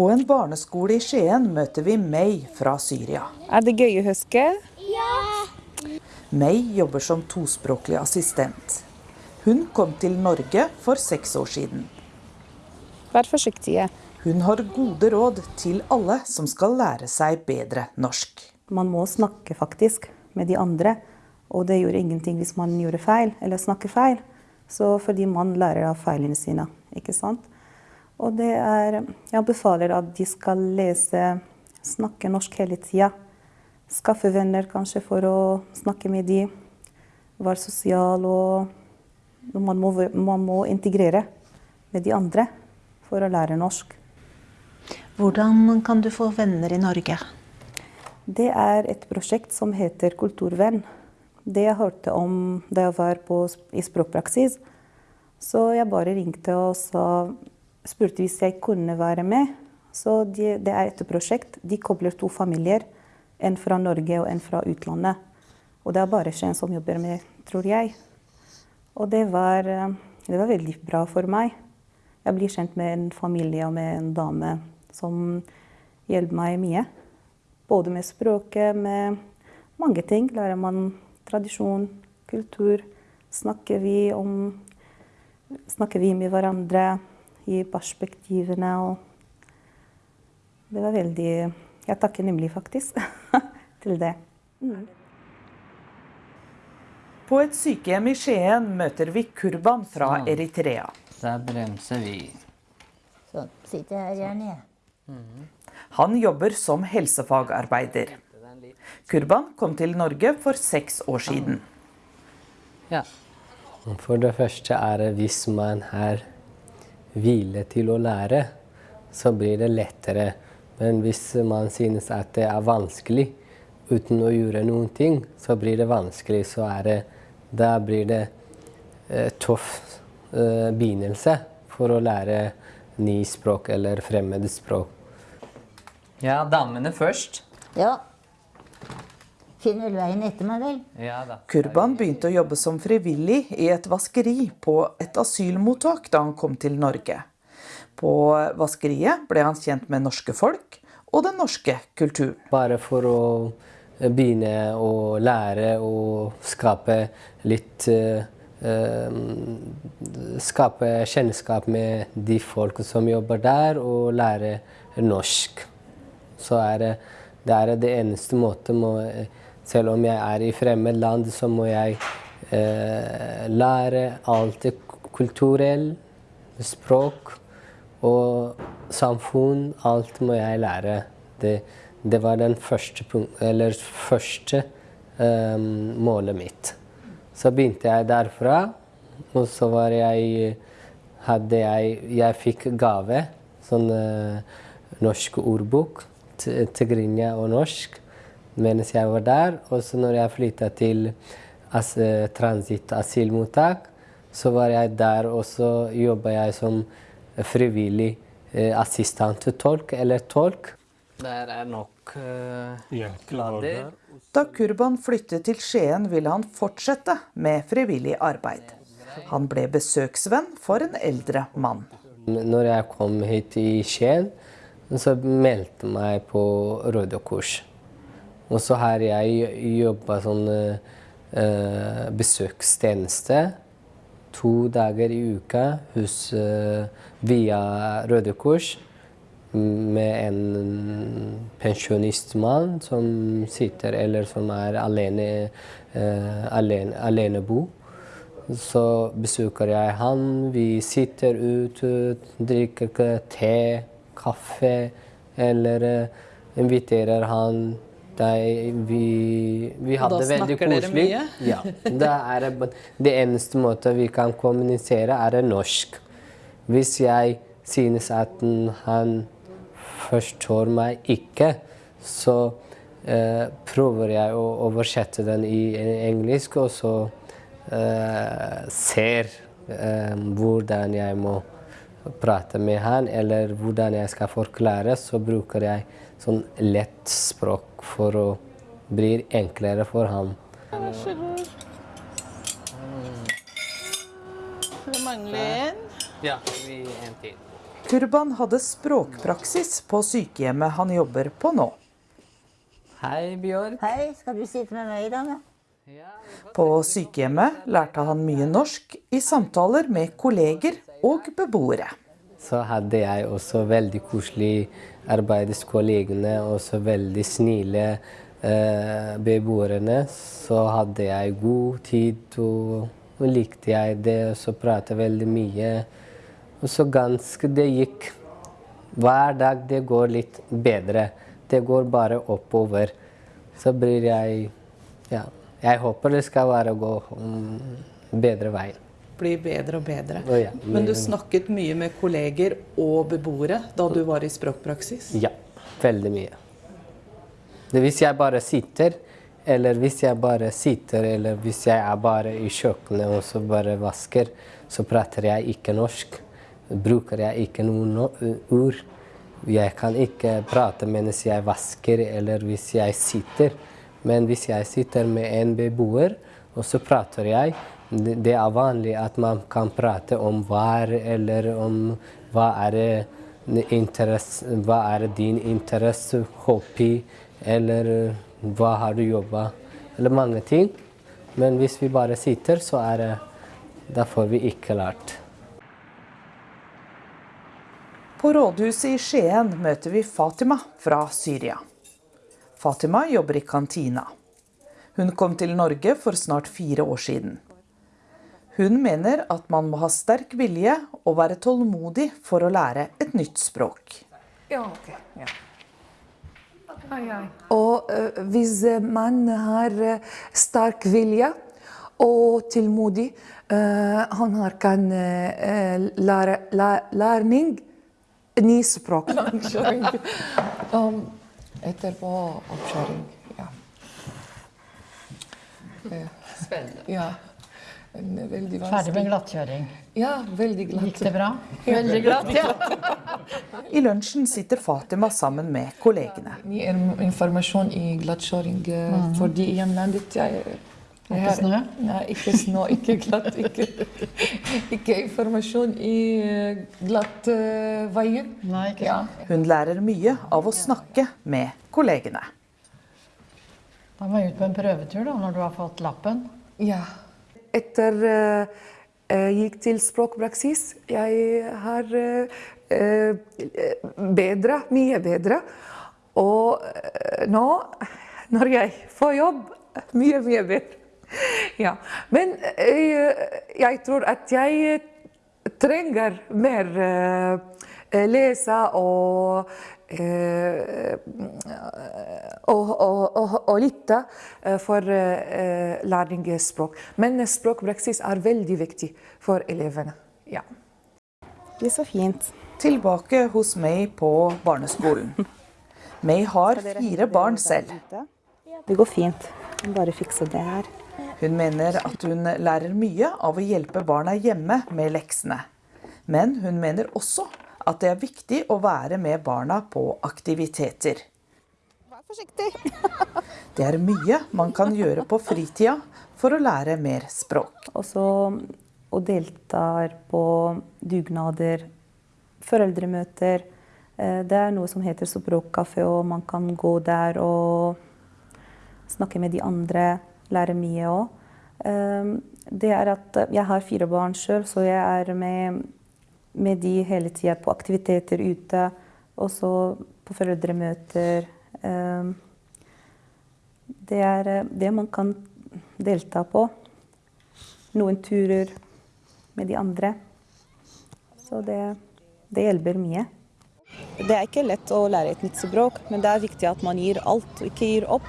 På en barneskole i Skien møter vi May fra Syria. Er det gøy å huske? Ja! May jobber som tospråklig assistent. Hun kom til Norge for seks år siden. Vær forsiktige. Hun har gode råd til alle som skal lære seg bedre norsk. Man må snakke faktisk med de andre, og det gjør ingenting hvis man gjorde feil eller snakker feil. Så fordi man lærer av feilene sine, ikke sant. Og det er Jeg befaler at de skal lese, snakke norsk hele tida. Skaffe venner kanskje for å snakke med de. Være sosial og man må, man må integrere med de andre for å lære norsk. Hvordan kan du få venner i Norge? Det er et prosjekt som heter Kulturvenn. Det jeg hørte om da jeg var på, i språkpraksis. Så jeg bare ringte og så spurte hvis jeg kunne være med. Så de, det er et prosjekt. De kobler to familier. En fra Norge og en fra utlandet. Og det er bare Skien som jobber med, tror jeg. Og det var, det var veldig bra for meg. Jeg blir kjent med en familie og med en dame som hjelper meg mye. Både med språket, med mange ting. Lærer man tradisjon, kultur. Snakker vi, om, snakker vi med hverandre i perspektivene. Og det var veldig Jeg takker nemlig faktisk, til det. Mm. På et sykehjem i Skien møter vi Kurban fra Sånn. Eritrea. Der bremser vi. Så sitter jeg her gjerne, jeg. Han jobber som helsefagarbeider. Kurban kom til Norge for seks år siden. Ja. For det første er det hvis man har hvile til å lære, så blir det lettere. Men hvis man synes at det er vanskelig uten å gjøre noen ting, så blir det vanskelig. Så er det, da blir det eh, tøff eh, begynnelse for å lære ny språk eller fremmede språk. Ja, damene først. Ja. Finner vel veien etter meg, vel. Ja da. Kurban begynte å jobbe som frivillig i et vaskeri på et asylmottak da han kom til Norge. På vaskeriet ble han kjent med norske folk og den norske kulturen. Bare for å begynne å lære og skape litt eh, eh, Skape kjennskap med de folk som jobber der, og lære norsk. Så er det, det er det eneste måten må, Selv om jeg er i fremmed land, så må jeg eh, lære alt det kulturelle, språk og samfunn. Alt må jeg lære. Det, det var den første, punkt, første eh, målet mitt. Så begynte jeg derfra, og så var jeg hadde jeg Jeg fikk gave. Sånn eh, norsk ordbok. Tigrinja og norsk mens jeg var der. Og så når jeg flytta til as, transitt-asylmottak, så var jeg der, og så jobba jeg som frivillig eh, assistenttolk eller tolk. Der er nok uh, blader. Da Kurban flyttet til Skien, ville han fortsette med frivillig arbeid. Han ble besøksvenn for en eldre mann. Når jeg kom hit i Skien, så meldte jeg meg på Røde Kors. Og så har jeg jobba sånn uh, besøkstjeneste to dager i uka hos, uh, via Røde Kors med en pensjonistmann som sitter eller som er alene, uh, alene, alenebo. Så besøker jeg han. Vi sitter ute, drikker te, kaffe, eller inviterer han det, vi, vi hadde da veldig snakker dere mye? Ja. Det, er, det eneste måten vi kan kommunisere, er norsk. Hvis jeg synes at han forstår meg ikke, så eh, prøver jeg å oversette den i engelsk, og så eh, ser eh, hvordan jeg må prate med han, eller hvordan jeg skal forklare, så bruker jeg sånn lett språk for å bli enklere for ham. Det mangler en. Ja, vi en til. Kurban hadde språkpraksis på sykehjemmet han jobber på nå. Hei, Bjørk. Hei, skal du sitte med meg i dag, da? På sykehjemmet lærte han mye norsk i samtaler med kolleger og beboere. Så hadde jeg også veldig koselig arbeidskollegene, og så veldig snille eh, beboerne. Så hadde jeg god tid, og, og likte jeg det, og så pratet veldig mye. Og så ganske det gikk Hver dag det går litt bedre. Det går bare oppover. Så blir jeg Ja. Jeg håper det skal være å gå mm, bedre vei. Blir bedre og bedre. Å ja, Men du snakket mye med kolleger og beboere da du var i språkpraksis? Ja, veldig mye. Det hvis jeg bare sitter, eller hvis jeg bare sitter, eller hvis jeg er bare i kjøkkenet og så bare vasker, så prater jeg ikke norsk. Bruker jeg ikke noen no ord. Jeg kan ikke prate mens jeg vasker, eller hvis jeg sitter. Men hvis jeg sitter med en beboer, og så prater jeg Det er vanlig at man kan prate om vær, eller om hva er hva er din interesse, hobby, eller hva har du jobba, eller mange ting. Men hvis vi bare sitter, så er det Da får vi ikke lært. På rådhuset i Skien møter vi Fatima fra Syria. Fatima jobber i kantina. Hun kom til Norge for snart fire år siden. Hun mener at man må ha sterk vilje og være tålmodig for å lære et nytt språk. Ja, ok. Ja. Og eh, hvis man har eh, sterk vilje og tålmodig, eh, han har kan eh, lære læ, læring ny språk. um, etterpå oppkjøring, ja. Spennende. Ja. En veldig vanskelig. Ferdig med glattkjøring. Ja, veldig glatt. Gikk det bra? Veldig glatt, ja. I lunsjen sitter Fatima sammen med kollegene. Mye in- informasjon i glattkjøring, eh, Mhm. fordi i hjemlandet jeg, jeg Ikke snø? Nei, ikke snø, ikke glatt. Ikke, ikke informasjon i eh, glatt uh, veier. Nei, ikke Ja. Hun lærer mye av å snakke med kollegene. Da må jeg ut på en prøvetur da, når du har fått lappen. ja. Etter jeg gikk til språkpraksis, jeg har eh, eh, bedre, mye bedre. Og eh, nå, når jeg får jobb, mye, mye bedre. Ja. Men jeg, jeg tror at jeg trenger mer eh, lese og eh, og, og, og, og lytte eh, for eh, læring i språk. Men språkpraksis er veldig viktig for elevene. Ja. Det er så fint. Tilbake hos May på barneskolen. May har fire barn selv. Det går fint. Bare fikse det her. Hun mener at hun lærer mye av å hjelpe barna hjemme med leksene. Men hun mener også at det er viktig å være med barna på aktiviteter. Vær forsiktig. Det er mye man kan gjøre på fritida for å lære mer språk. Og så og deltar på dugnader, foreldremøter. Eh, Det er noe som heter språkkafé, og man kan gå der og snakke med de andre, lære mye òg. Det er at jeg har fire barn sjøl, så jeg er med, med de hele tida på aktiviteter ute. og så på foreldremøter. Eh, Det er eh, det man kan delta på. Noen turer med de andre. Så det, det hjelper mye. Det er ikke lett å lære et nytt språk, men det er viktig at man gir alt og ikke gir opp.